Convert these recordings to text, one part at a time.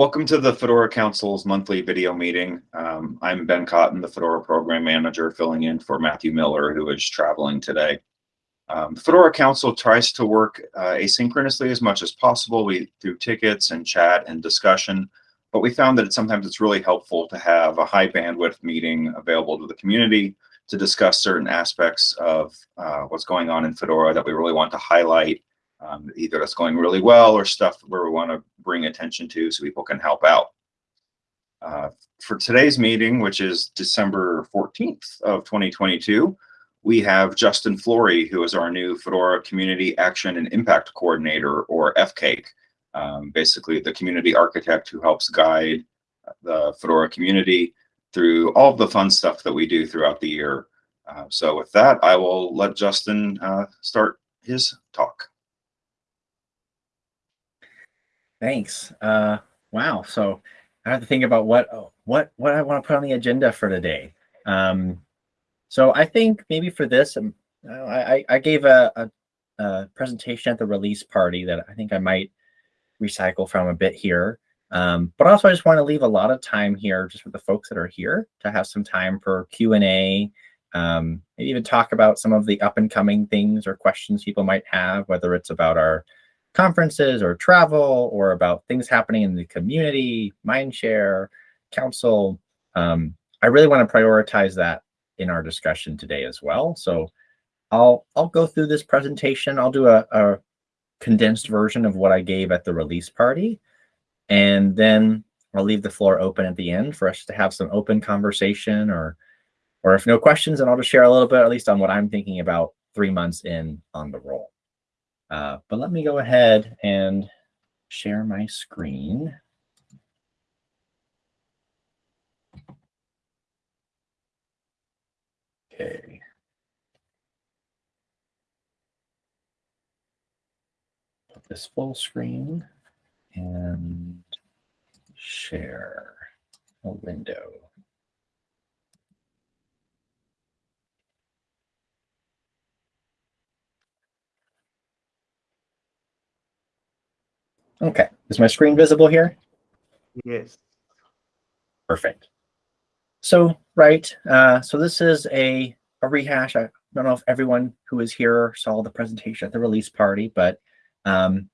Welcome to the Fedora Council's monthly video meeting. Um, I'm Ben Cotton, the Fedora Program Manager, filling in for Matthew Miller, who is traveling today. Um, Fedora Council tries to work uh, asynchronously as much as possible we, through tickets and chat and discussion, but we found that sometimes it's really helpful to have a high bandwidth meeting available to the community to discuss certain aspects of uh, what's going on in Fedora that we really want to highlight um, either that's going really well or stuff where we want to bring attention to so people can help out. Uh, for today's meeting, which is December 14th of 2022, we have Justin Flory, who is our new Fedora Community Action and Impact Coordinator, or FCAIC, um, basically the community architect who helps guide the Fedora community through all the fun stuff that we do throughout the year. Uh, so with that, I will let Justin uh, start his talk. Thanks. Uh, wow. So I have to think about what what what I want to put on the agenda for today. Um, so I think maybe for this, um, I, I gave a, a, a, presentation at the release party that I think I might recycle from a bit here. Um, but also I just want to leave a lot of time here just for the folks that are here to have some time for Q&A, um, maybe even talk about some of the up and coming things or questions people might have, whether it's about our conferences or travel or about things happening in the community, Mindshare, council. Um, I really want to prioritize that in our discussion today as well. So I'll I'll go through this presentation. I'll do a, a condensed version of what I gave at the release party. And then I'll leave the floor open at the end for us to have some open conversation or or if no questions, then I'll just share a little bit, at least on what I'm thinking about three months in on the role. Uh, but let me go ahead and share my screen. Okay. Put this full screen and share a window. Okay, is my screen visible here? Yes. Perfect. So, right, uh, so this is a, a rehash. I don't know if everyone who is here saw the presentation at the release party, but um,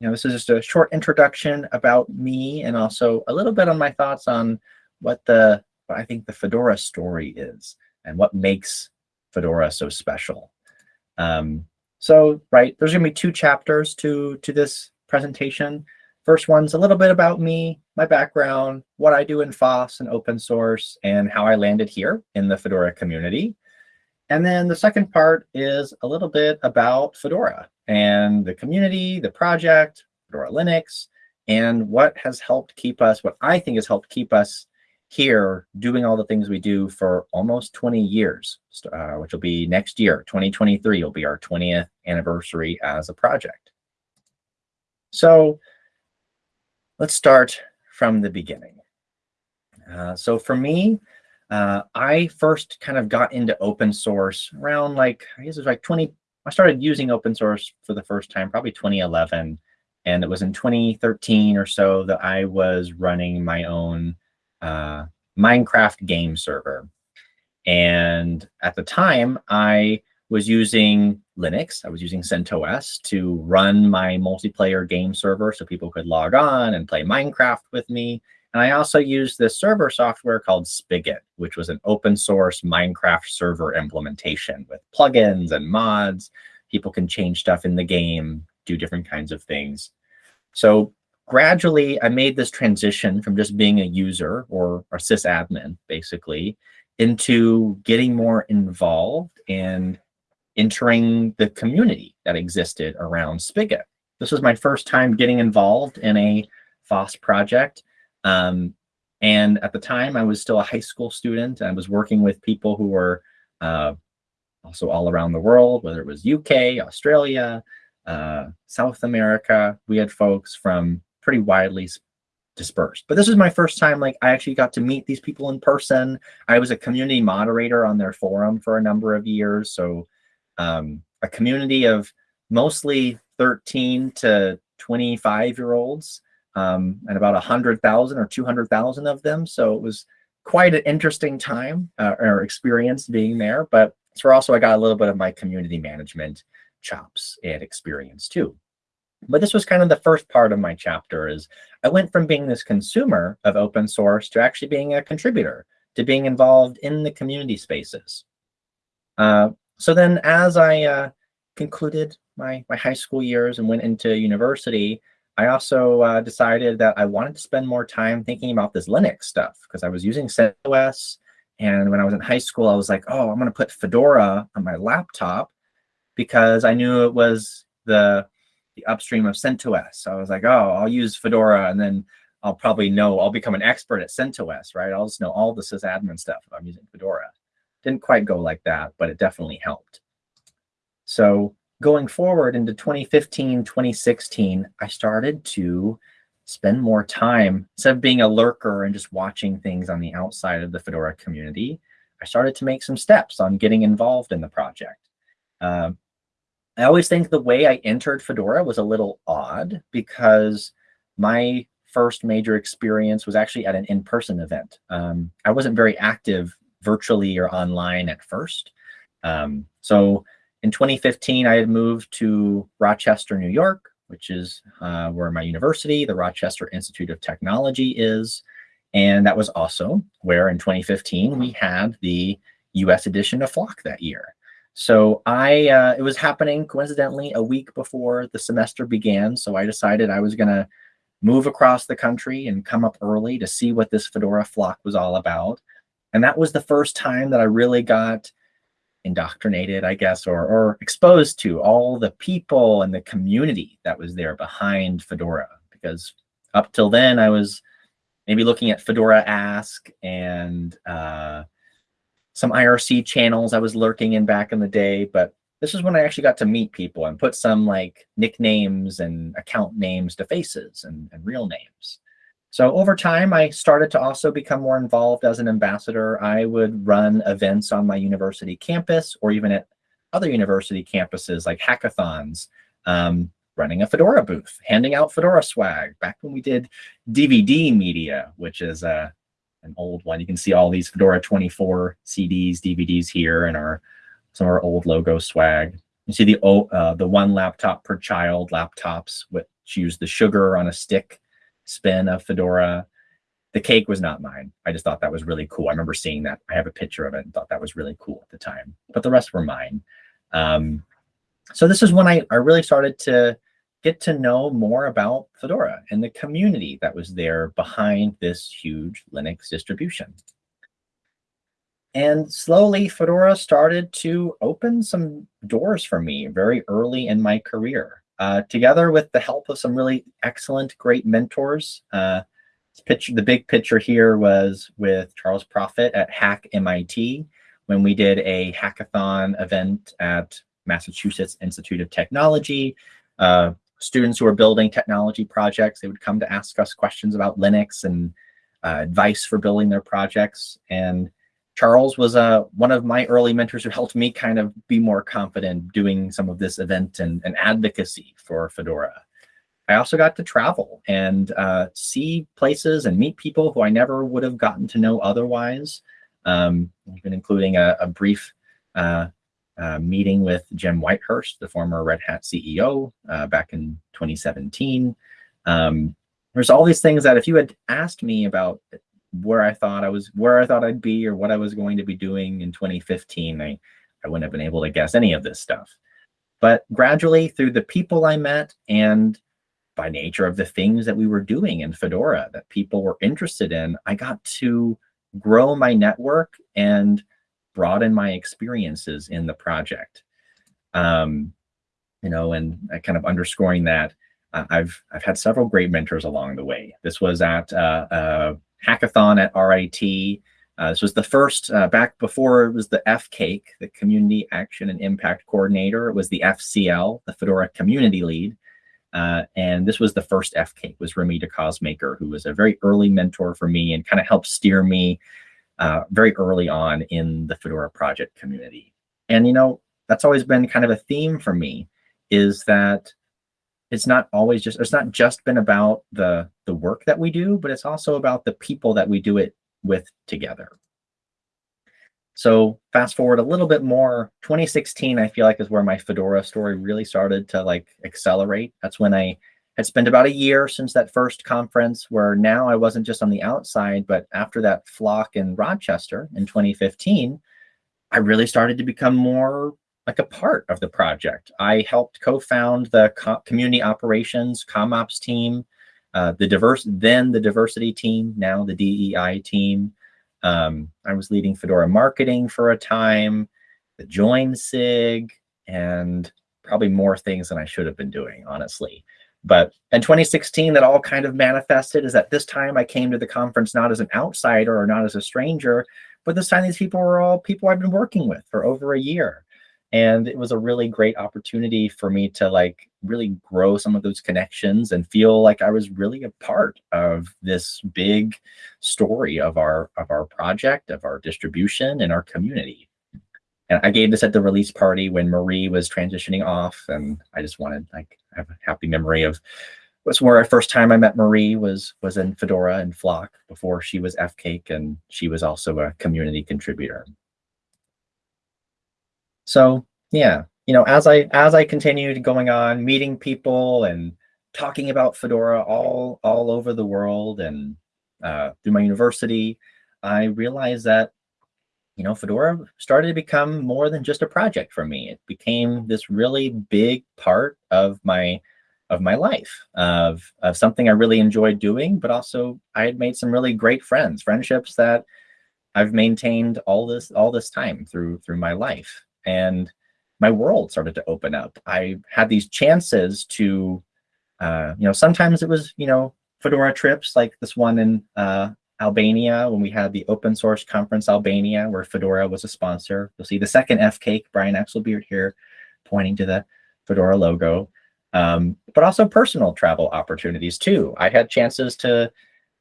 you know, this is just a short introduction about me and also a little bit on my thoughts on what the, what I think the Fedora story is and what makes Fedora so special. Um, so, right, there's gonna be two chapters to, to this presentation. First one's a little bit about me, my background, what I do in FOSS and open source, and how I landed here in the Fedora community. And then the second part is a little bit about Fedora and the community, the project, Fedora Linux, and what has helped keep us, what I think has helped keep us here doing all the things we do for almost 20 years, uh, which will be next year, 2023 will be our 20th anniversary as a project. So let's start from the beginning. Uh, so for me, uh, I first kind of got into open source around like, I guess it was like 20, I started using open source for the first time, probably 2011. And it was in 2013 or so that I was running my own uh, Minecraft game server. And at the time, I was using Linux. I was using CentOS to run my multiplayer game server so people could log on and play Minecraft with me. And I also used this server software called Spigot, which was an open source Minecraft server implementation with plugins and mods. People can change stuff in the game, do different kinds of things. So gradually, I made this transition from just being a user or a sysadmin, basically, into getting more involved and entering the community that existed around Spigot. This was my first time getting involved in a FOSS project. Um, and at the time, I was still a high school student. I was working with people who were uh, also all around the world, whether it was UK, Australia, uh, South America. We had folks from pretty widely dispersed. But this was my first time, like I actually got to meet these people in person. I was a community moderator on their forum for a number of years. So um, a community of mostly 13 to 25 year olds um, and about a hundred thousand or two hundred thousand of them. So it was quite an interesting time uh, or experience being there. But it's where also I got a little bit of my community management chops and experience too. But this was kind of the first part of my chapter is I went from being this consumer of open source to actually being a contributor, to being involved in the community spaces. Uh, so then as I uh, concluded my, my high school years and went into university, I also uh, decided that I wanted to spend more time thinking about this Linux stuff because I was using CentOS. And when I was in high school, I was like, oh, I'm going to put Fedora on my laptop because I knew it was the the upstream of CentOS. So I was like, oh, I'll use Fedora and then I'll probably know, I'll become an expert at CentOS, right? I'll just know all the sysadmin stuff if I'm using Fedora. Didn't quite go like that, but it definitely helped. So going forward into 2015, 2016, I started to spend more time, instead of being a lurker and just watching things on the outside of the Fedora community, I started to make some steps on getting involved in the project. Uh, I always think the way I entered Fedora was a little odd because my first major experience was actually at an in-person event. Um, I wasn't very active virtually or online at first. Um, so in 2015, I had moved to Rochester, New York, which is uh, where my university, the Rochester Institute of Technology is. And that was also where in 2015, we had the US edition of Flock that year. So I, uh, it was happening coincidentally a week before the semester began. So I decided I was going to move across the country and come up early to see what this Fedora flock was all about. And that was the first time that I really got indoctrinated, I guess, or, or exposed to all the people and the community that was there behind Fedora. Because up till then, I was maybe looking at Fedora Ask and uh, some IRC channels I was lurking in back in the day, but this is when I actually got to meet people and put some like nicknames and account names to faces and, and real names. So over time, I started to also become more involved as an ambassador. I would run events on my university campus or even at other university campuses like hackathons, um, running a Fedora booth, handing out Fedora swag back when we did DVD media, which is a an old one. You can see all these Fedora 24 CDs, DVDs here and our some of our old logo swag. You see the uh, the one laptop per child laptops, which use the sugar on a stick spin of Fedora. The cake was not mine. I just thought that was really cool. I remember seeing that. I have a picture of it and thought that was really cool at the time. But the rest were mine. Um, so this is when I, I really started to get to know more about Fedora and the community that was there behind this huge Linux distribution. And slowly Fedora started to open some doors for me very early in my career. Uh, together with the help of some really excellent, great mentors. Uh, picture, the big picture here was with Charles Profitt at Hack MIT when we did a hackathon event at Massachusetts Institute of Technology. Uh, students who are building technology projects, they would come to ask us questions about Linux and uh, advice for building their projects. And Charles was uh, one of my early mentors who helped me kind of be more confident doing some of this event and, and advocacy for Fedora. I also got to travel and uh, see places and meet people who I never would have gotten to know otherwise, um, even including a, a brief uh, uh, meeting with Jim Whitehurst, the former Red Hat CEO, uh, back in 2017. Um, there's all these things that if you had asked me about where I thought I was, where I thought I'd be or what I was going to be doing in 2015, I, I wouldn't have been able to guess any of this stuff. But gradually through the people I met and by nature of the things that we were doing in Fedora that people were interested in, I got to grow my network and broaden my experiences in the project. Um, you know, and kind of underscoring that, uh, I've I've had several great mentors along the way. This was at uh, a hackathon at RIT. Uh, this was the first, uh, back before it was the FCAIC, the Community Action and Impact Coordinator. It was the FCL, the Fedora Community Lead. Uh, and this was the first FCAIC, was Remy DeCausemaker, who was a very early mentor for me and kind of helped steer me uh, very early on in the Fedora project community. And, you know, that's always been kind of a theme for me is that it's not always just it's not just been about the the work that we do, but it's also about the people that we do it with together. So fast forward a little bit more, 2016, I feel like is where my Fedora story really started to like accelerate. That's when I had spent about a year since that first conference where now I wasn't just on the outside, but after that flock in Rochester in 2015, I really started to become more like a part of the project. I helped co-found the co community operations ComOps team, uh, the diverse then the diversity team, now the DEI team. Um, I was leading Fedora marketing for a time, the join SIG, and probably more things than I should have been doing, honestly. But in 2016, that all kind of manifested is that this time I came to the conference not as an outsider or not as a stranger, but this time these people were all people I've been working with for over a year. And it was a really great opportunity for me to like really grow some of those connections and feel like I was really a part of this big story of our of our project, of our distribution and our community. And I gave this at the release party when Marie was transitioning off. And I just wanted like I have a happy memory of was where I first time I met Marie was was in Fedora and Flock before she was FCAIC and she was also a community contributor. So yeah, you know, as I as I continued going on, meeting people and talking about Fedora all all over the world and uh, through my university, I realized that you know Fedora started to become more than just a project for me. It became this really big part of my of my life of of something I really enjoyed doing, but also I had made some really great friends, friendships that I've maintained all this all this time through through my life and my world started to open up. I had these chances to, uh, you know, sometimes it was, you know, Fedora trips like this one in uh, Albania when we had the open source conference Albania where Fedora was a sponsor. You'll see the second FCAIC, Brian Exelbierd here pointing to the Fedora logo, um, but also personal travel opportunities too. I had chances to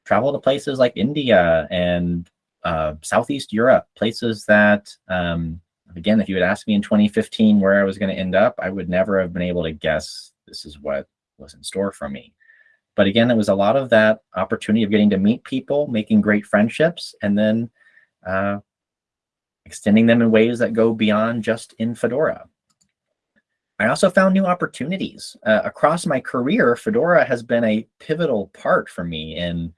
travel to places like India and uh, Southeast Europe, places that um, again, if you had asked me in 2015 where I was going to end up, I would never have been able to guess this is what was in store for me. But again, it was a lot of that opportunity of getting to meet people, making great friendships, and then uh, extending them in ways that go beyond just in Fedora. I also found new opportunities. Uh, across my career, Fedora has been a pivotal part for me in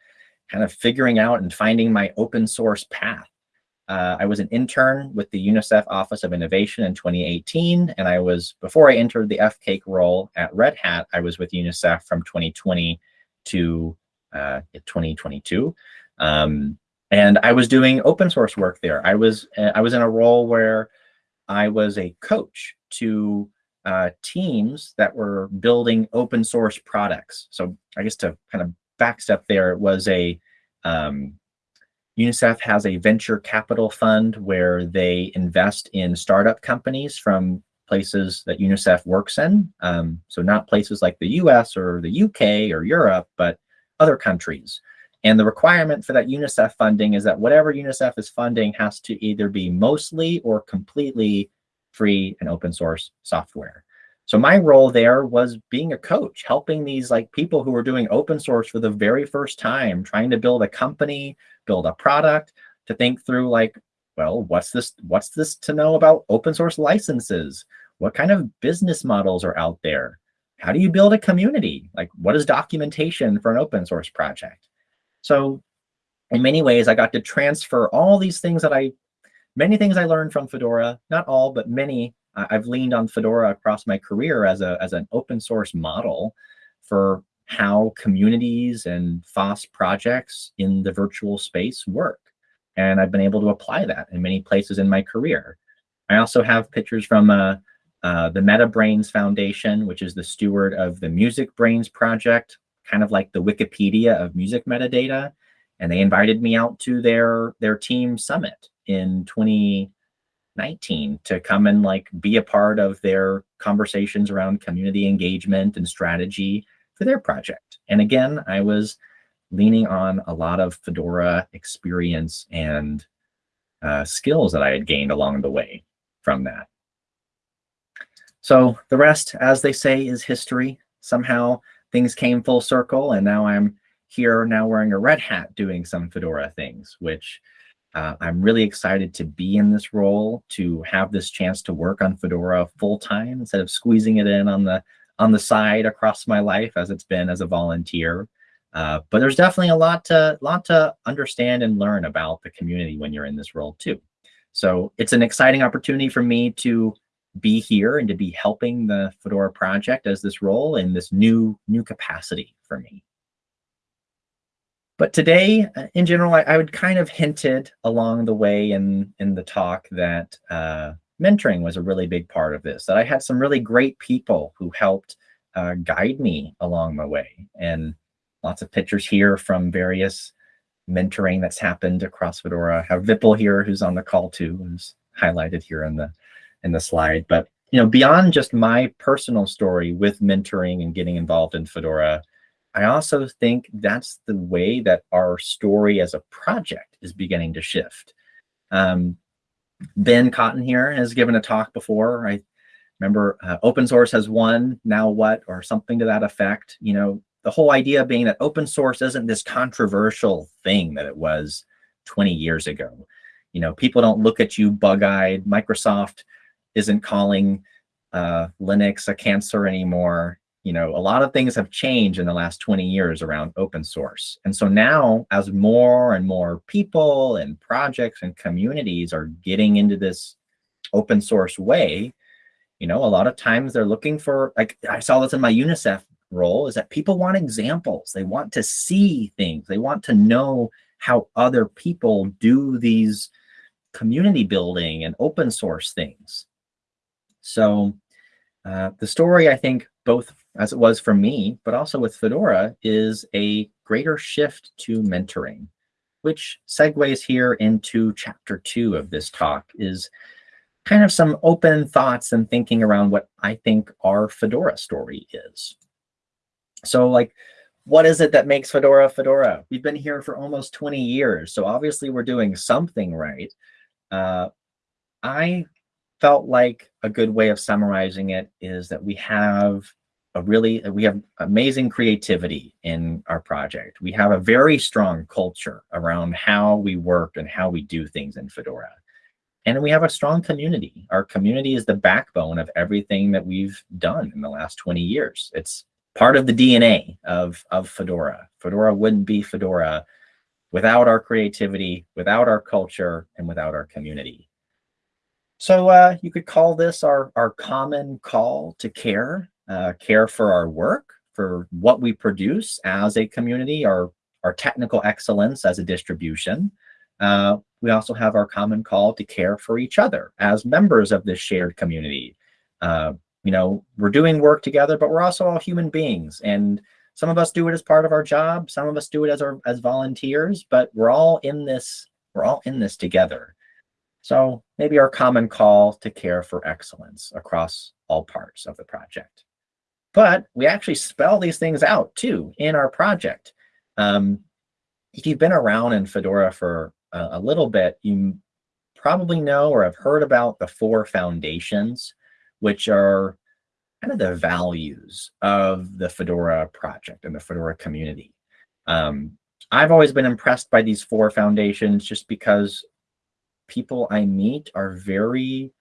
kind of figuring out and finding my open source path. Uh, I was an intern with the UNICEF Office of Innovation in 2018, and I was, before I entered the FCAIC role at Red Hat, I was with UNICEF from 2020 to uh, 2022. Um, and I was doing open source work there. I was, uh, I was in a role where I was a coach to uh, teams that were building open source products. So I guess to kind of backstep there, it was a, um, UNICEF has a venture capital fund where they invest in startup companies from places that UNICEF works in. Um, so not places like the US or the UK or Europe, but other countries. And the requirement for that UNICEF funding is that whatever UNICEF is funding has to either be mostly or completely free and open source software. So my role there was being a coach, helping these like people who were doing open source for the very first time, trying to build a company, build a product, to think through like, well, what's this, what's this to know about open source licenses? What kind of business models are out there? How do you build a community? Like what is documentation for an open source project? So in many ways, I got to transfer all these things that I, many things I learned from Fedora, not all, but many I've leaned on Fedora across my career as a as an open source model for how communities and FOSS projects in the virtual space work. And I've been able to apply that in many places in my career. I also have pictures from uh, uh, the MetaBrains Foundation, which is the steward of the MusicBrainz project, kind of like the Wikipedia of music metadata. And they invited me out to their, their team summit in 20, 19 to come and like be a part of their conversations around community engagement and strategy for their project. And again, I was leaning on a lot of Fedora experience and uh, skills that I had gained along the way from that. So the rest, as they say, is history. somehow things came full circle and now I'm here now wearing a red hat doing some Fedora things, which uh, I'm really excited to be in this role, to have this chance to work on Fedora full time instead of squeezing it in on the on the side across my life as it's been as a volunteer. Uh, but there's definitely a lot to lot to understand and learn about the community when you're in this role too. So it's an exciting opportunity for me to be here and to be helping the Fedora project as this role in this new new capacity for me. But today, uh, in general, I, I, would kind of hinted along the way in, in the talk that uh, mentoring was a really big part of this, that I had some really great people who helped uh, guide me along my way. And lots of pictures here from various mentoring that's happened across Fedora. I have Vipul here who's on the call too, who's highlighted here in the in the slide. But you know, beyond just my personal story with mentoring and getting involved in Fedora, I also think that's the way that our story as a project is beginning to shift. Um, ben Cotton here has given a talk before. I remember uh, open source has won, now what, or something to that effect. You know, the whole idea being that open source isn't this controversial thing that it was 20 years ago. You know, people don't look at you bug-eyed. Microsoft isn't calling uh, Linux a cancer anymore you know, a lot of things have changed in the last 20 years around open source. And so now as more and more people and projects and communities are getting into this open source way, you know, a lot of times they're looking for, like I saw this in my UNICEF role, is that people want examples. They want to see things. They want to know how other people do these community building and open source things. So uh, the story, I think, both as it was for me, but also with Fedora, is a greater shift to mentoring, which segues here into chapter two of this talk, is kind of some open thoughts and thinking around what I think our Fedora story is. So like, what is it that makes Fedora Fedora? We've been here for almost 20 years, so obviously we're doing something right. Uh, I felt like a good way of summarizing it is that we have a really, we have amazing creativity in our project. We have a very strong culture around how we work and how we do things in Fedora. And we have a strong community. Our community is the backbone of everything that we've done in the last 20 years. It's part of the DNA of, of Fedora. Fedora wouldn't be Fedora without our creativity, without our culture, and without our community. So uh, you could call this our, our common call to care, uh, care for our work, for what we produce as a community, our, our technical excellence as a distribution. Uh, we also have our common call to care for each other as members of this shared community. Uh, you know, we're doing work together, but we're also all human beings. And some of us do it as part of our job. Some of us do it as our as volunteers, but we're all in this, we're all in this together. So maybe our common call to care for excellence across all parts of the project. But we actually spell these things out too in our project. Um, if you've been around in Fedora for a, a little bit, you probably know or have heard about the four foundations, which are kind of the values of the Fedora project and the Fedora community. Um, I've always been impressed by these four foundations just because people I meet are very,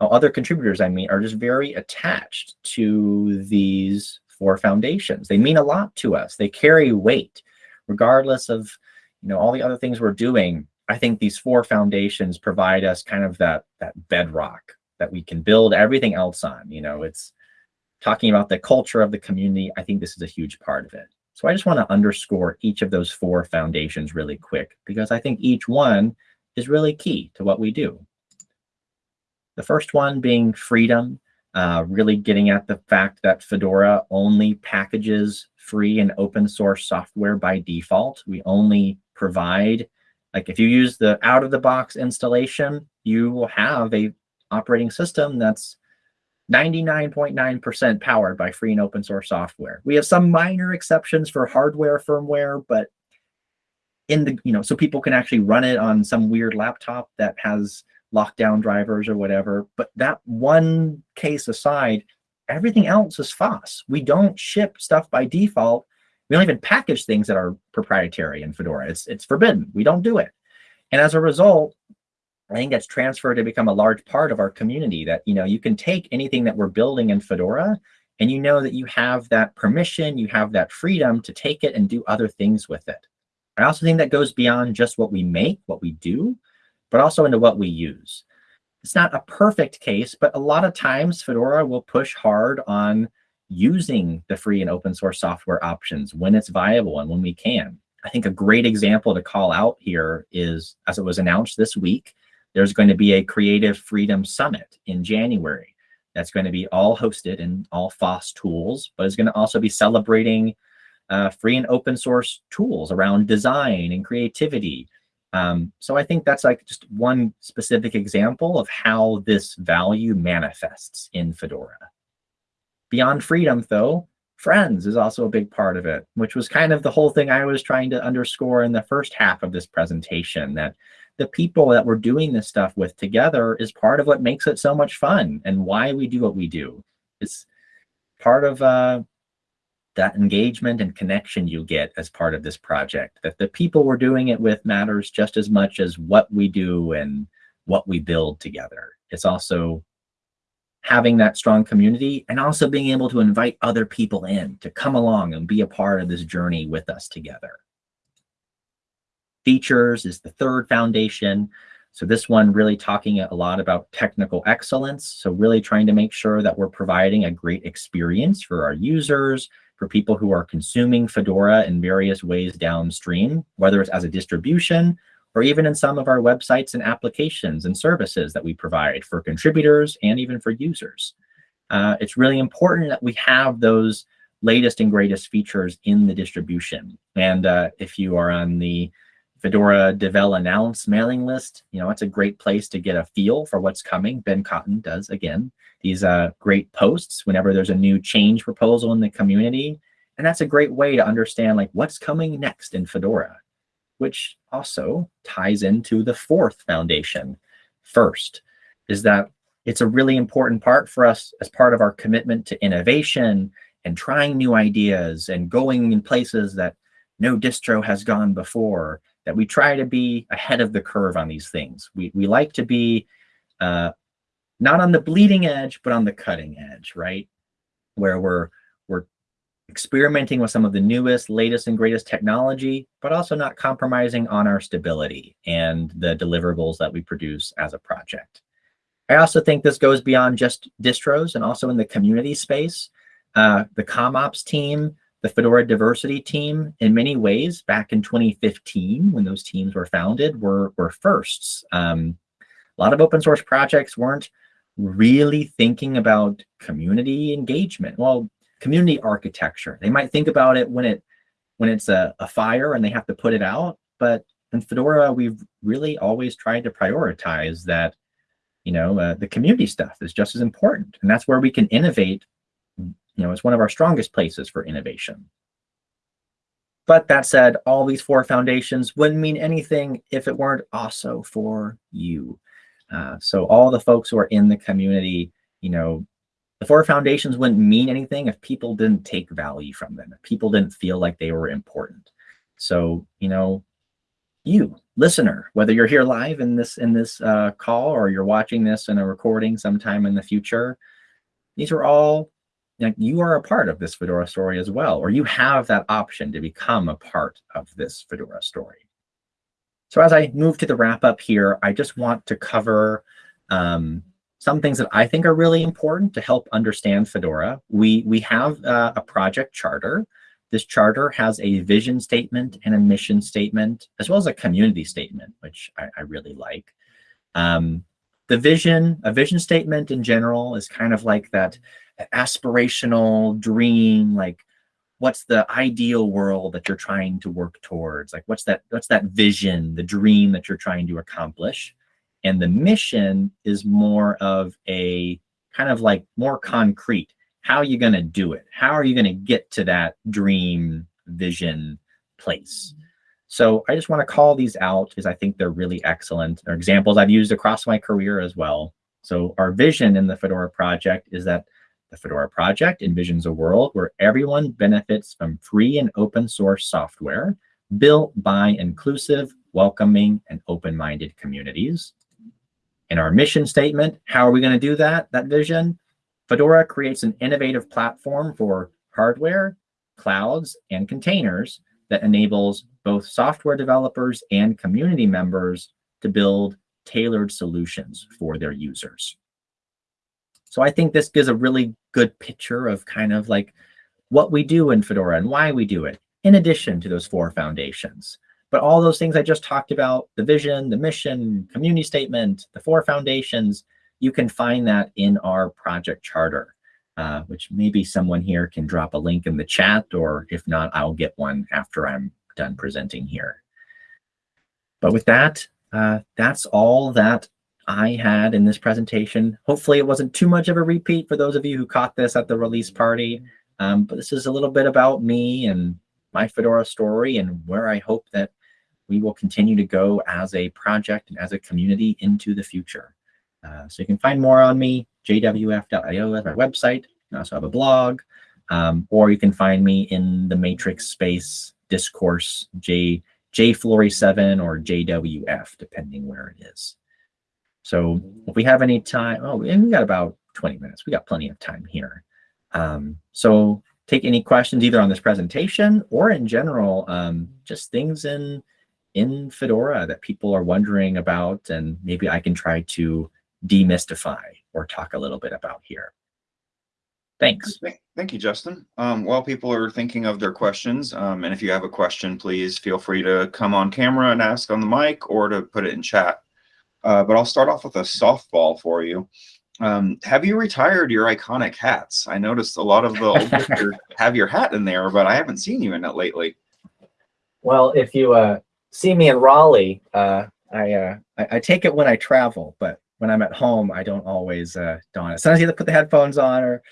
uh, other contributors I meet are just very attached to these four foundations. They mean a lot to us. They carry weight, regardless of, you know, all the other things we're doing. I think these four foundations provide us kind of that, that bedrock that we can build everything else on. You know, it's talking about the culture of the community. I think this is a huge part of it. So I just want to underscore each of those four foundations really quick because I think each one is really key to what we do. The first one being freedom, uh, really getting at the fact that Fedora only packages free and open source software by default. We only provide, like if you use the out of the box installation, you will have a operating system that's 99.9% powered by free and open source software. We have some minor exceptions for hardware firmware, but in the, you know, so people can actually run it on some weird laptop that has lockdown drivers or whatever. But that one case aside, everything else is FOSS. We don't ship stuff by default. We don't even package things that are proprietary in Fedora. It's, it's forbidden. We don't do it. And as a result, I think that's transferred to become a large part of our community that, you know, you can take anything that we're building in Fedora and you know that you have that permission, you have that freedom to take it and do other things with it. I also think that goes beyond just what we make, what we do, but also into what we use. It's not a perfect case, but a lot of times Fedora will push hard on using the free and open source software options when it's viable and when we can. I think a great example to call out here is, as it was announced this week, there's going to be a Creative Freedom Summit in January. That's going to be all hosted in all FOSS tools, but it's going to also be celebrating uh, free and open source tools around design and creativity. Um, so I think that's like just one specific example of how this value manifests in Fedora. Beyond freedom, though, friends is also a big part of it, which was kind of the whole thing I was trying to underscore in the first half of this presentation, that the people that we're doing this stuff with together is part of what makes it so much fun and why we do what we do. It's part of uh, that engagement and connection you get as part of this project, that the people we're doing it with matters just as much as what we do and what we build together. It's also having that strong community and also being able to invite other people in to come along and be a part of this journey with us together. Features is the third foundation. So this one really talking a lot about technical excellence. So really trying to make sure that we're providing a great experience for our users, for people who are consuming Fedora in various ways downstream, whether it's as a distribution or even in some of our websites and applications and services that we provide for contributors and even for users. Uh, it's really important that we have those latest and greatest features in the distribution. And uh, if you are on the Fedora Devel Announce mailing list, you know, it's a great place to get a feel for what's coming. Ben Cotton does, again, these uh, great posts whenever there's a new change proposal in the community. And that's a great way to understand like what's coming next in Fedora, which also ties into the fourth foundation. First is that it's a really important part for us as part of our commitment to innovation and trying new ideas and going in places that no distro has gone before that we try to be ahead of the curve on these things. We, we like to be uh, not on the bleeding edge, but on the cutting edge, right? Where we're, we're experimenting with some of the newest, latest and greatest technology, but also not compromising on our stability and the deliverables that we produce as a project. I also think this goes beyond just distros and also in the community space. Uh, the ComOps team the Fedora diversity team, in many ways, back in 2015, when those teams were founded, were, were firsts. Um, a lot of open source projects weren't really thinking about community engagement. Well, community architecture. They might think about it when it when it's a, a fire and they have to put it out. But in Fedora, we've really always tried to prioritize that, you know, uh, the community stuff is just as important. And that's where we can innovate you know, it's one of our strongest places for innovation. But that said, all these four foundations wouldn't mean anything if it weren't also for you. Uh, so all the folks who are in the community, you know, the four foundations wouldn't mean anything if people didn't take value from them, if people didn't feel like they were important. So, you know, you listener, whether you're here live in this in this uh, call or you're watching this in a recording sometime in the future, these are all like you are a part of this Fedora story as well, or you have that option to become a part of this Fedora story. So as I move to the wrap up here, I just want to cover um, some things that I think are really important to help understand Fedora. We, we have uh, a project charter. This charter has a vision statement and a mission statement, as well as a community statement, which I, I really like. Um, the vision, a vision statement in general is kind of like that aspirational dream, like what's the ideal world that you're trying to work towards? Like what's that, what's that vision, the dream that you're trying to accomplish? And the mission is more of a kind of like more concrete. How are you going to do it? How are you going to get to that dream vision place? So I just want to call these out because I think they're really excellent. They're examples I've used across my career as well. So our vision in the Fedora project is that The Fedora project envisions a world where everyone benefits from free and open source software built by inclusive, welcoming, and open-minded communities. In our mission statement, how are we going to do that, that vision? Fedora creates an innovative platform for hardware, clouds, and containers that enables both software developers and community members to build tailored solutions for their users. So I think this gives a really good picture of kind of like what we do in Fedora and why we do it, in addition to those four foundations. But all those things I just talked about, the vision, the mission, community statement, the four foundations, you can find that in our project charter, uh, which maybe someone here can drop a link in the chat, or if not, I'll get one after I'm done presenting here. But with that, uh, that's all that I had in this presentation. Hopefully it wasn't too much of a repeat for those of you who caught this at the release party. Um, but this is a little bit about me and my Fedora story and where I hope that we will continue to go as a project and as a community into the future. Uh, so you can find more on me, jwf.io is my website. I also have a blog, um, or you can find me in the matrix space discourse, J, jflory7 or jwf, depending where it is. So if we have any time, oh, and we got about 20 minutes. We got plenty of time here. Um, so take any questions either on this presentation or in general, um, just things in in Fedora that people are wondering about and maybe I can try to demystify or talk a little bit about here. Thanks. Thank you, Justin. Um, while people are thinking of their questions, um, and if you have a question, please feel free to come on camera and ask on the mic or to put it in chat. Uh, but I'll start off with a softball for you. Um, have you retired your iconic hats? I noticed a lot of the old have your hat in there, but I haven't seen you in it lately. Well, if you uh, see me in Raleigh, uh, I, uh, I, I take it when I travel, but when I'm at home, I don't always uh, don it. Sometimes you have to put the headphones on or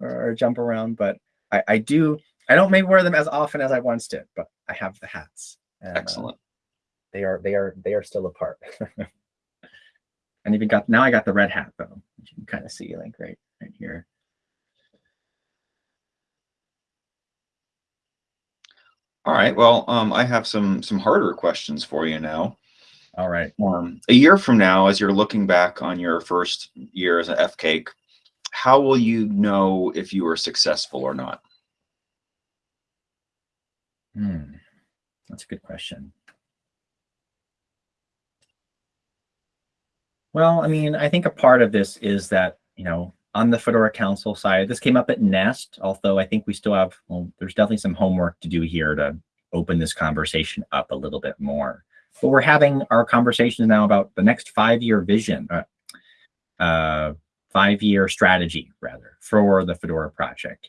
or, or jump around, but I, I do. I don't maybe wear them as often as I once did, but I have the hats. And, uh, Excellent. they are they are they are still apart. and even got now I got the red hat though, which you can kind of see like right right here. All right. Well, um, I have some some harder questions for you now. All right. Um, a year from now, as you're looking back on your first year as an FCAIC, how will you know if you were successful or not? Hmm. That's a good question. Well, I mean, I think a part of this is that, you know, on the Fedora Council side, this came up at NEST, although I think we still have, well, there's definitely some homework to do here to open this conversation up a little bit more. But we're having our conversations now about the next five-year vision, uh, uh, five-year strategy, rather, for the Fedora project.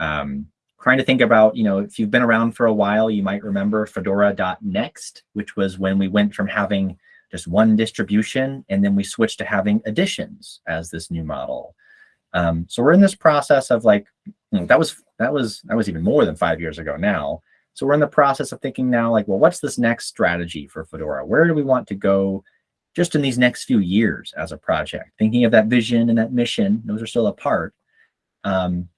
Um, trying to think about, you know, if you've been around for a while, you might remember fedora.next, which was when we went from having just one distribution, and then we switch to having additions as this new model. Um, so we're in this process of like, that was that was that was even more than five years ago now. So we're in the process of thinking now, like, well, what's this next strategy for Fedora? Where do we want to go just in these next few years as a project? Thinking of that vision and that mission, those are still apart. Um,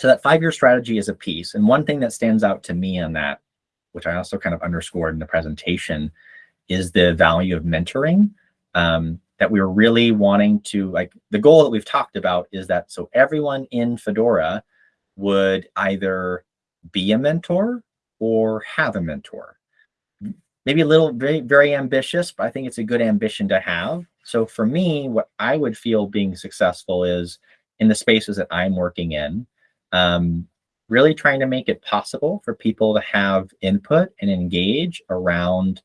so that five-year strategy is a piece. And one thing that stands out to me on that, which I also kind of underscored in the presentation, is the value of mentoring. Um, that we are really wanting to, like, the goal that we've talked about is that so everyone in Fedora would either be a mentor or have a mentor. Maybe a little very, very ambitious, but I think it's a good ambition to have. So for me, what I would feel being successful is in the spaces that I'm working in, um, really trying to make it possible for people to have input and engage around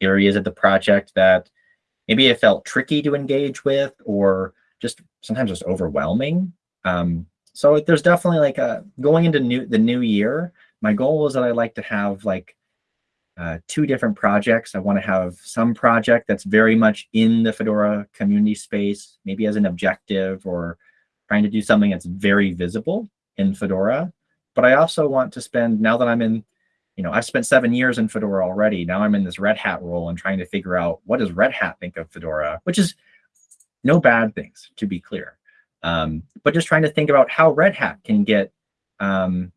areas of the project that maybe it felt tricky to engage with or just sometimes just overwhelming. Um, so there's definitely like a going into new the new year. My goal is that I like to have like uh, two different projects. I want to have some project that's very much in the Fedora community space, maybe as an objective or trying to do something that's very visible in Fedora. But I also want to spend, now that I'm in you know, I've spent seven years in Fedora already. Now I'm in this Red Hat role and trying to figure out what does Red Hat think of Fedora, which is no bad things, to be clear. Um, but just trying to think about how Red Hat can get um,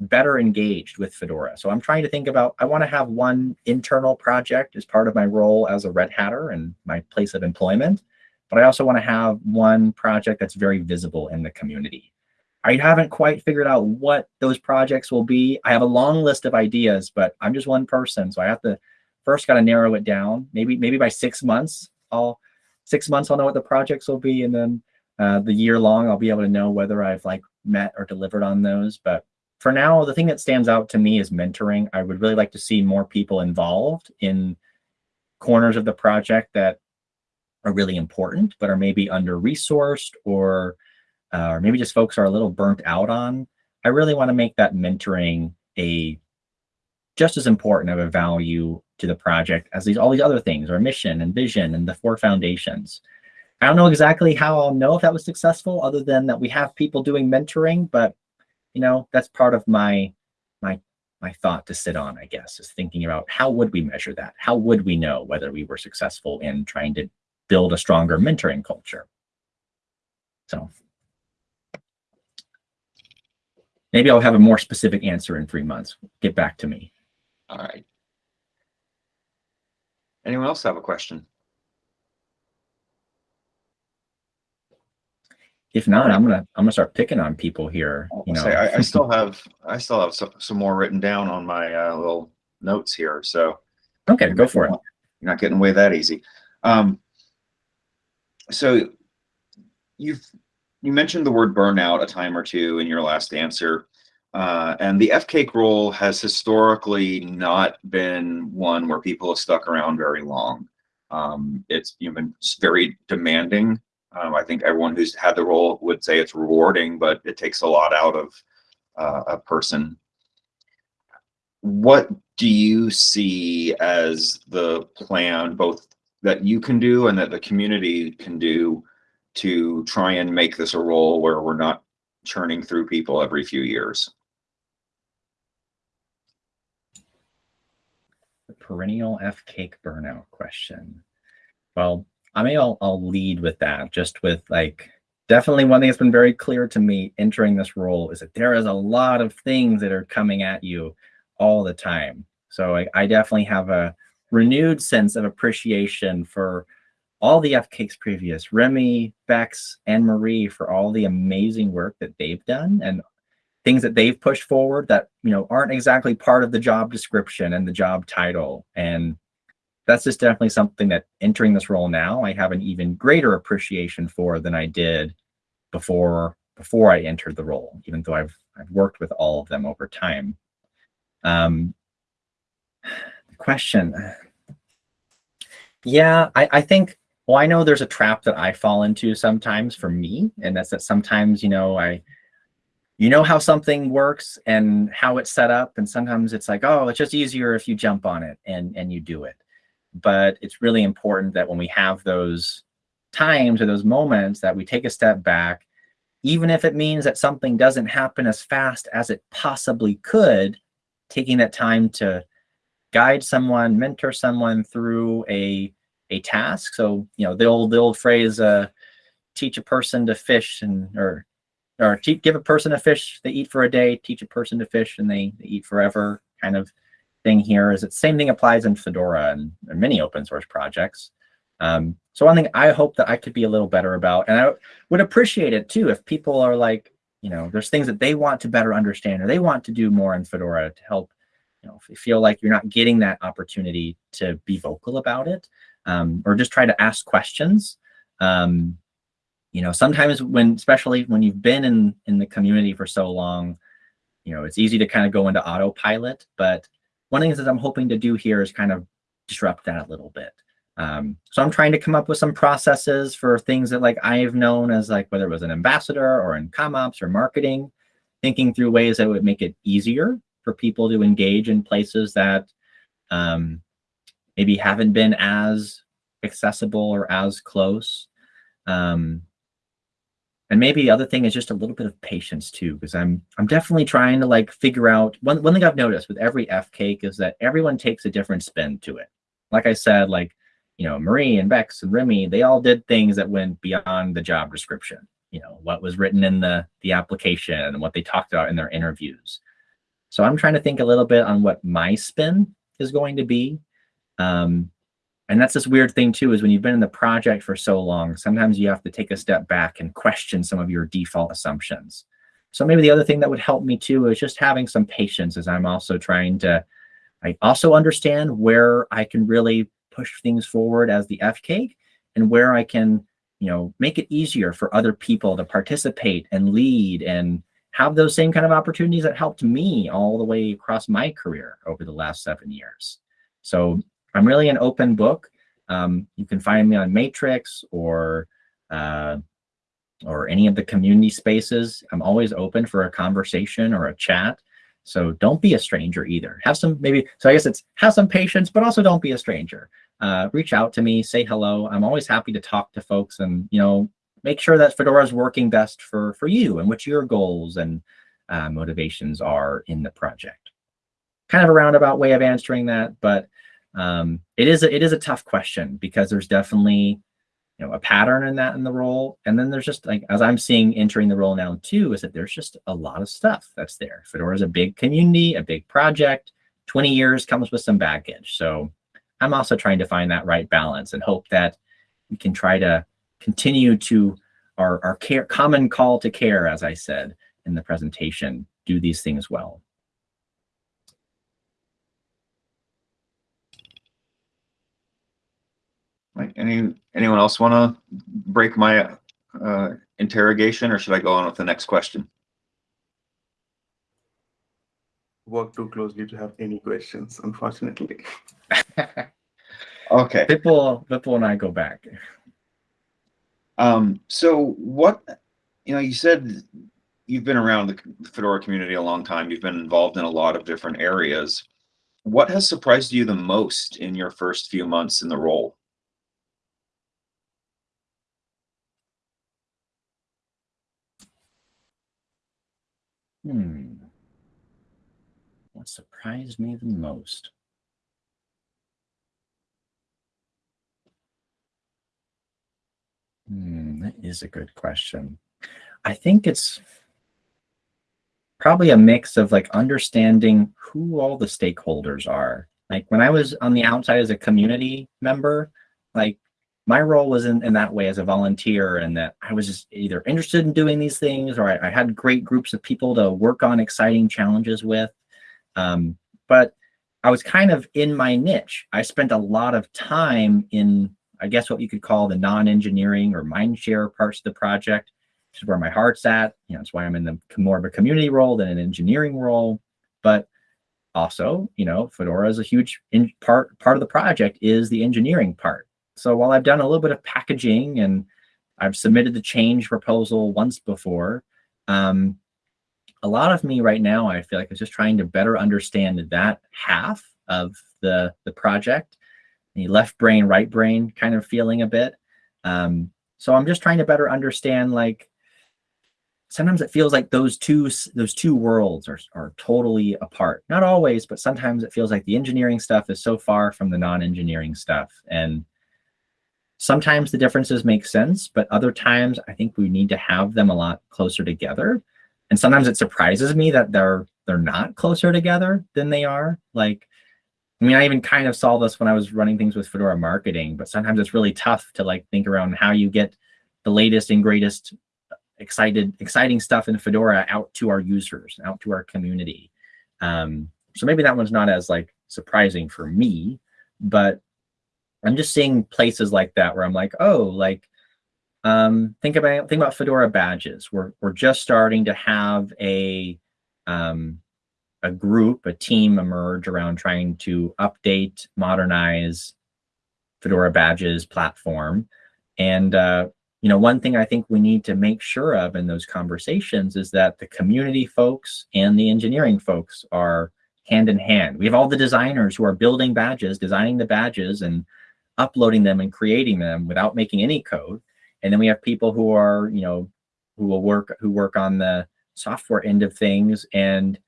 better engaged with Fedora. So I'm trying to think about, I want to have one internal project as part of my role as a Red Hatter and my place of employment. But I also want to have one project that's very visible in the community. I haven't quite figured out what those projects will be. I have a long list of ideas, but I'm just one person. So I have to first got to narrow it down. Maybe, maybe by six months, I'll six months, I'll know what the projects will be. And then uh, the year long, I'll be able to know whether I've like met or delivered on those. But for now, the thing that stands out to me is mentoring. I would really like to see more people involved in corners of the project that are really important, but are maybe under-resourced or, uh, or maybe just folks are a little burnt out on. I really want to make that mentoring a just as important of a value to the project as these all these other things, our mission and vision and the four foundations. I don't know exactly how I'll know if that was successful other than that we have people doing mentoring, but you know, that's part of my my my thought to sit on, I guess, is thinking about how would we measure that? How would we know whether we were successful in trying to build a stronger mentoring culture? So maybe I'll have a more specific answer in three months. Get back to me. All right. Anyone else have a question? If not, I'm gonna I'm gonna start picking on people here. You know, Say, I, I still have, I still have some, some more written down on my uh, little notes here, so. okay, go for it. You're not getting away that easy. Um, so you've, you mentioned the word burnout a time or two in your last answer. Uh, and the FCAIC role has historically not been one where people have stuck around very long. Um, it's you know, been very demanding. Um, I think everyone who's had the role would say it's rewarding, but it takes a lot out of uh, a person. What do you see as the plan, both that you can do and that the community can do to try and make this a role where we're not churning through people every few years? The perennial FCAIC burnout question. Well, I mean, I'll, I'll lead with that, just with like, definitely one thing that's been very clear to me entering this role is that there is a lot of things that are coming at you all the time. So I, I definitely have a renewed sense of appreciation for all the FCAICs previous, Remy, Bex, and Marie for all the amazing work that they've done and things that they've pushed forward that, you know, aren't exactly part of the job description and the job title. And that's just definitely something that entering this role now, I have an even greater appreciation for than I did before before I entered the role, even though I've I've worked with all of them over time. Um, the question, yeah, I, I think. Well, I know there's a trap that I fall into sometimes for me, and that's that sometimes you know I you know how something works and how it's set up and sometimes it's like oh it's just easier if you jump on it and and you do it. But it's really important that when we have those times or those moments that we take a step back, even if it means that something doesn't happen as fast as it possibly could, taking that time to guide someone, mentor someone through a, a task. So, you know, the old, the old phrase, uh, teach a person to fish and, or, or give a person a fish, they eat for a day, teach a person to fish and they, they eat forever kind of thing here is that same thing applies in Fedora and, and many open source projects. Um, so one thing I hope that I could be a little better about, and I would appreciate it too if people are like, you know, there's things that they want to better understand or they want to do more in Fedora to help, you know, feel like you're not getting that opportunity to be vocal about it um, or just try to ask questions. Um, you know, sometimes when, especially when you've been in, in the community for so long, you know, it's easy to kind of go into autopilot, but one of the things that I'm hoping to do here is kind of disrupt that a little bit. Um, so I'm trying to come up with some processes for things that like I've known as like whether it was an ambassador or in CommOps or marketing, thinking through ways that would make it easier for people to engage in places that um, maybe haven't been as accessible or as close. Um, and maybe the other thing is just a little bit of patience too, because I'm I'm definitely trying to like figure out one one thing I've noticed with every FCAIC is that everyone takes a different spin to it. Like I said, like you know, Marie and Bex and Remy, they all did things that went beyond the job description. you know, what was written in the, the application and what they talked about in their interviews. So I'm trying to think a little bit on what my spin is going to be. Um, and that's this weird thing too, is when you've been in the project for so long, sometimes you have to take a step back and question some of your default assumptions. So maybe the other thing that would help me too is just having some patience as I'm also trying to, I also understand where I can really push things forward as the FCAIC and where I can, you know, make it easier for other people to participate and lead and have those same kind of opportunities that helped me all the way across my career over the last seven years. So I'm really an open book. Um, you can find me on Matrix or uh, or any of the community spaces. I'm always open for a conversation or a chat. So don't be a stranger either. Have some maybe, so I guess it's have some patience, but also don't be a stranger. Uh, reach out to me, say hello. I'm always happy to talk to folks and, you know, make sure that Fedora is working best for, for you and what your goals and uh, motivations are in the project. Kind of a roundabout way of answering that, but um, it is a, it is a tough question because there's definitely you know a pattern in that in the role. And then there's just like as i'm seeing entering the role now too is that there's just a lot of stuff that's there. Fedora is a big community a big project. 20 years comes with some baggage. So i'm also trying to find that right balance and hope that we can try to continue to our, our care common call to care as i said in the presentation do these things well Right. Any anyone else want to break my uh, interrogation, or should I go on with the next question? Work too closely to have any questions, unfortunately. Okay. Vipul, Vipul and I go back. Um, so what, you know, you said you've been around the Fedora community a long time. You've been involved in a lot of different areas. What has surprised you the most in your first few months in the role? Hmm. What surprised me the most? Hmm, that is a good question. I think it's probably a mix of like understanding who all the stakeholders are. Like when I was on the outside as a community member, like my role was in, in that way as a volunteer and that I was just either interested in doing these things or I, I had great groups of people to work on exciting challenges with. Um, but I was kind of in my niche. I spent a lot of time in, I guess what you could call the non-engineering or mindshare parts of the project, which is where my heart's at. You know, it's why I'm in the more of a community role than an engineering role. But also, you know, Fedora is a huge part part of the project is the engineering part. So while I've done a little bit of packaging and I've submitted the change proposal once before, um, a lot of me right now, I feel like is just trying to better understand that half of the, the project, the left brain, right brain kind of feeling a bit. Um, so I'm just trying to better understand like, sometimes it feels like those two those two worlds are, are totally apart not always but sometimes it feels like the engineering stuff is so far from the non-engineering stuff and Sometimes the differences make sense, but other times I think we need to have them a lot closer together. And sometimes it surprises me that they're they're not closer together than they are. Like, I mean, I even kind of saw this when I was running things with Fedora marketing, but sometimes it's really tough to like think around how you get the latest and greatest excited, exciting stuff in Fedora out to our users, out to our community. Um, so maybe that one's not as like surprising for me, but I'm just seeing places like that where I'm like, oh, like um, think about think about Fedora badges. We're we're just starting to have a um, a group, a team emerge around trying to update, modernize Fedora badges platform. And uh, you know, one thing I think we need to make sure of in those conversations is that the community folks and the engineering folks are hand in hand. We have all the designers who are building badges, designing the badges, and uploading them and creating them without making any code. And then we have people who are, you know, who will work, who work on the software end of things and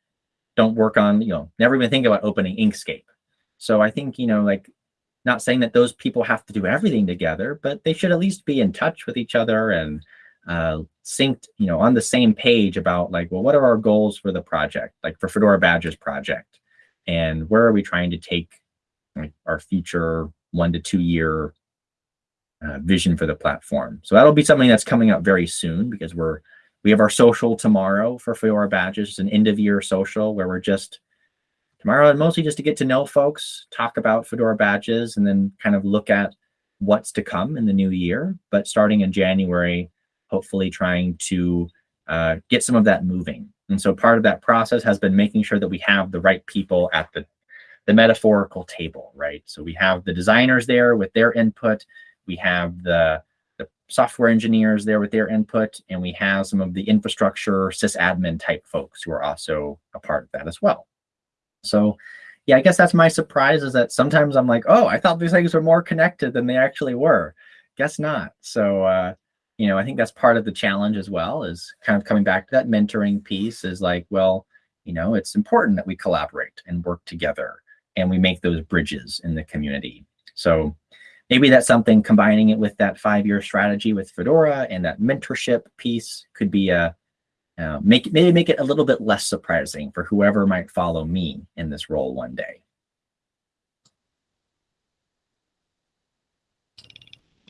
don't work on, you know, never even think about opening Inkscape. So I think, you know, like not saying that those people have to do everything together, but they should at least be in touch with each other and uh, synced, you know, on the same page about like, well, what are our goals for the project, like for Fedora Badges project, and where are we trying to take like, our future one to two year uh, vision for the platform. So that'll be something that's coming up very soon because we're we have our social tomorrow for Fedora Badges, it's an end of year social where we're just tomorrow and mostly just to get to know folks, talk about Fedora Badges, and then kind of look at what's to come in the new year. But starting in January, hopefully trying to uh, get some of that moving. And so part of that process has been making sure that we have the right people at the, the metaphorical table, right? So we have the designers there with their input, we have the, the software engineers there with their input, and we have some of the infrastructure sysadmin type folks who are also a part of that as well. So yeah, I guess that's my surprise is that sometimes I'm like, oh, I thought these things were more connected than they actually were. Guess not. So, uh, you know, I think that's part of the challenge as well is kind of coming back to that mentoring piece is like, well, you know, it's important that we collaborate and work together and we make those bridges in the community. So maybe that's something combining it with that five-year strategy with Fedora and that mentorship piece could be a, uh, make maybe make it a little bit less surprising for whoever might follow me in this role one day.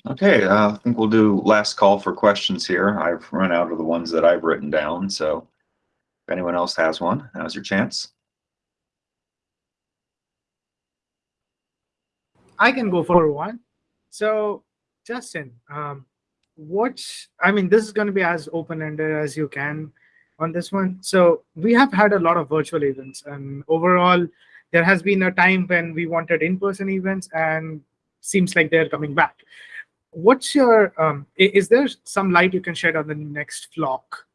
Okay, uh, I think we'll do last call for questions here. I've run out of the ones that I've written down, so if anyone else has one, now's your chance. I can go for one. So, Justin, um, what I mean, this is going to be as open-ended as you can on this one. So we have had a lot of virtual events, and overall, there has been a time when we wanted in-person events, and seems like they're coming back. What's your um, is there some light you can shed on the next flock,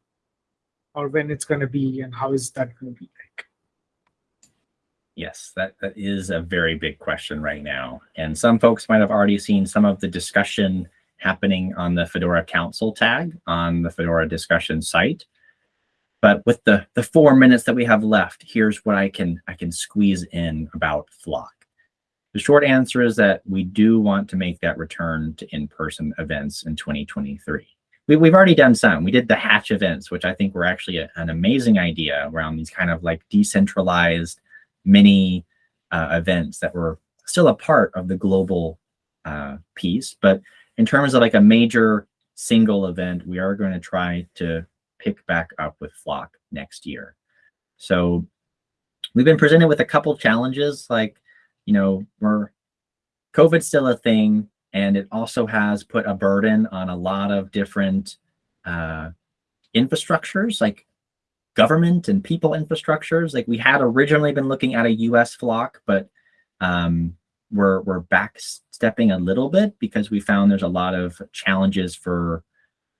or when it's going to be, and how is that going to be? Yes, that, that is a very big question right now. And some folks might have already seen some of the discussion happening on the Fedora Council tag on the Fedora discussion site. But with the, the four minutes that we have left, here's what I can, I can squeeze in about Flock. The short answer is that we do want to make that return to in-person events in 2023. We, we've already done some. We did the Hatch events, which I think were actually a, an amazing idea around these kind of like decentralized mini uh, events that were still a part of the global uh, piece. But in terms of like a major single event, we are going to try to pick back up with Flock next year. So we've been presented with a couple challenges, like, you know, we're COVID's still a thing, and it also has put a burden on a lot of different uh, infrastructures, like government and people infrastructures. Like we had originally been looking at a US flock, but um, we're we're backstepping a little bit because we found there's a lot of challenges for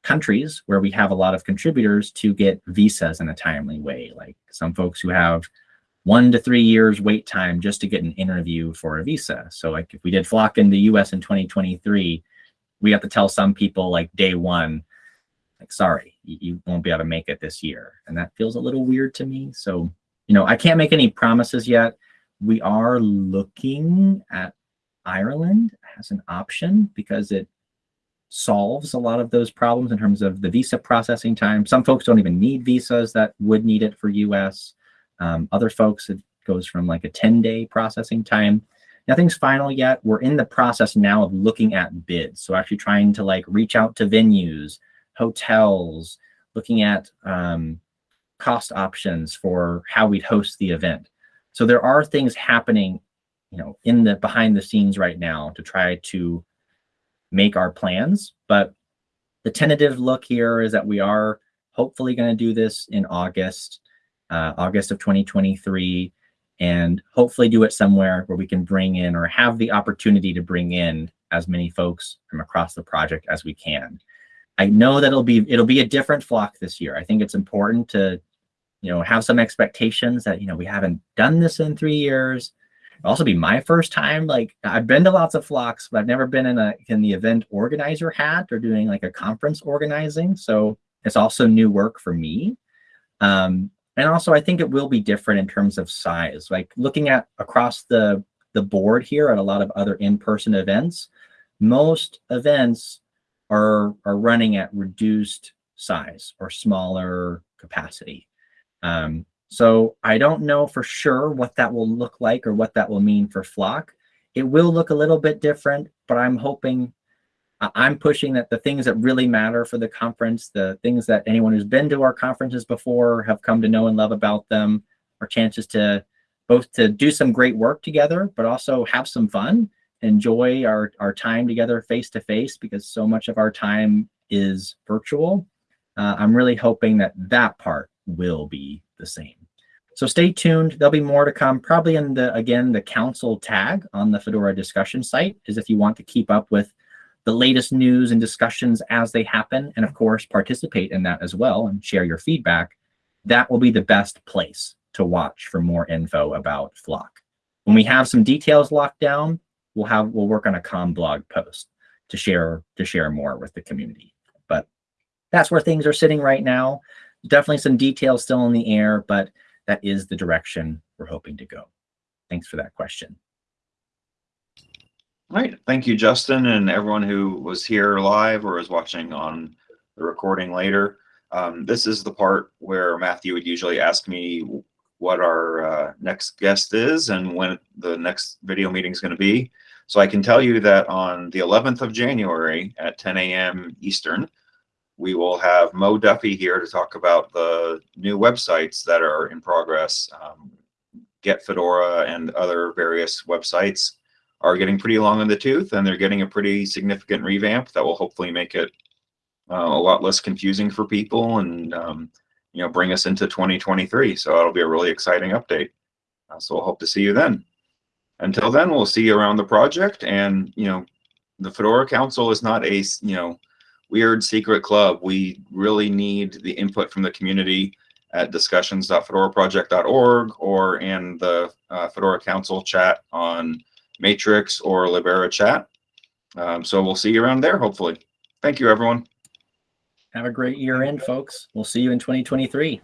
countries where we have a lot of contributors to get visas in a timely way. Like some folks who have one to three years wait time just to get an interview for a visa. So like if we did flock in the US in 2023, we have to tell some people like day one, like, sorry, you, won't be able to make it this year. And that feels a little weird to me. So, you know, I can't make any promises yet we are looking at Ireland as an option because it solves a lot of those problems in terms of the visa processing time. Some folks don't even need visas that would need it for US. Um, other folks, it goes from like a 10 day processing time. Nothing's final yet. We're in the process now of looking at bids. So actually trying to like reach out to venues, hotels, looking at um, cost options for how we'd host the event. So there are things happening, you know, in the behind the scenes right now to try to make our plans. But the tentative look here is that we are hopefully going to do this in August, uh, August of 2023, and hopefully do it somewhere where we can bring in or have the opportunity to bring in as many folks from across the project as we can. I know that it'll be it'll be a different flock this year. I think it's important to you know, have some expectations that, you know, we haven't done this in three years. It'll also be my first time. Like I've been to lots of flocks, but I've never been in a in the event organizer hat or doing like a conference organizing. So it's also new work for me. Um, and also I think it will be different in terms of size. Like looking at across the the board here at a lot of other in-person events, most events are are running at reduced size or smaller capacity. Um, so I don't know for sure what that will look like or what that will mean for Flock. It will look a little bit different, but I'm hoping I'm pushing that the things that really matter for the conference, the things that anyone who's been to our conferences before have come to know and love about them, are chances to both to do some great work together, but also have some fun, enjoy our, our time together face to face because so much of our time is virtual. Uh, I'm really hoping that that part will be the same. So stay tuned. There'll be more to come, probably in the, again, the council tag on the Fedora discussion site is if you want to keep up with the latest news and discussions as they happen. And of course, participate in that as well and share your feedback. That will be the best place to watch for more info about Flock. When we have some details locked down, we'll have, we'll work on a com blog post to share, to share more with the community. But that's where things are sitting right now. Definitely some details still in the air, but that is the direction we're hoping to go. Thanks for that question. All right, thank you, Justin, and everyone who was here live or is watching on the recording later. Um, this is the part where Matthew would usually ask me what our uh, next guest is and when the next video meeting is going to be. So I can tell you that on the 11th of January at 10 a.m. Eastern, we will have Mo Duffy here to talk about the new websites that are in progress. Um, Get Fedora and other various websites are getting pretty long in the tooth and they're getting a pretty significant revamp that will hopefully make it uh, a lot less confusing for people and um, you know bring us into 2023 so it'll be a really exciting update uh, so we'll hope to see you then until then we'll see you around the project and you know the fedora council is not a you know weird secret club we really need the input from the community at discussions.fedoraproject.org or in the uh, fedora council chat on Matrix or Libera chat. Um, so we'll see you around there, hopefully. Thank you, everyone. Have a great year end, folks. We'll see you in 2023.